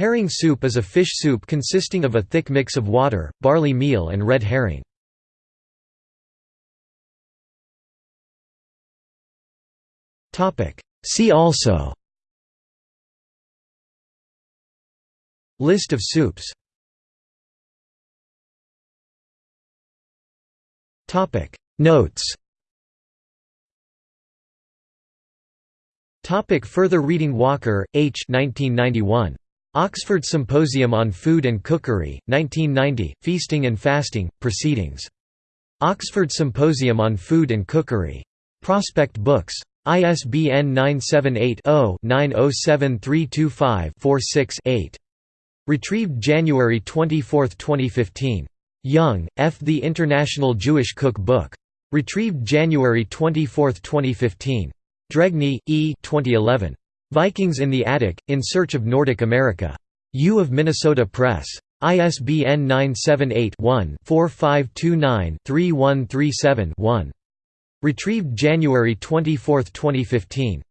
Herring soup is a fish soup consisting of a thick mix of water, barley meal and red herring. See also List of soups Notes Topic further reading Walker, H. 1991. Oxford Symposium on Food and Cookery, 1990, Feasting and Fasting, Proceedings. Oxford Symposium on Food and Cookery. Prospect Books. ISBN 978-0-907325-46-8. Retrieved January 24, 2015. Young, F. The International Jewish Cook Book. Retrieved January 24, 2015. Dregni, E. 2011. Vikings in the Attic, In Search of Nordic America. U of Minnesota Press. ISBN 978-1-4529-3137-1. Retrieved January 24, 2015.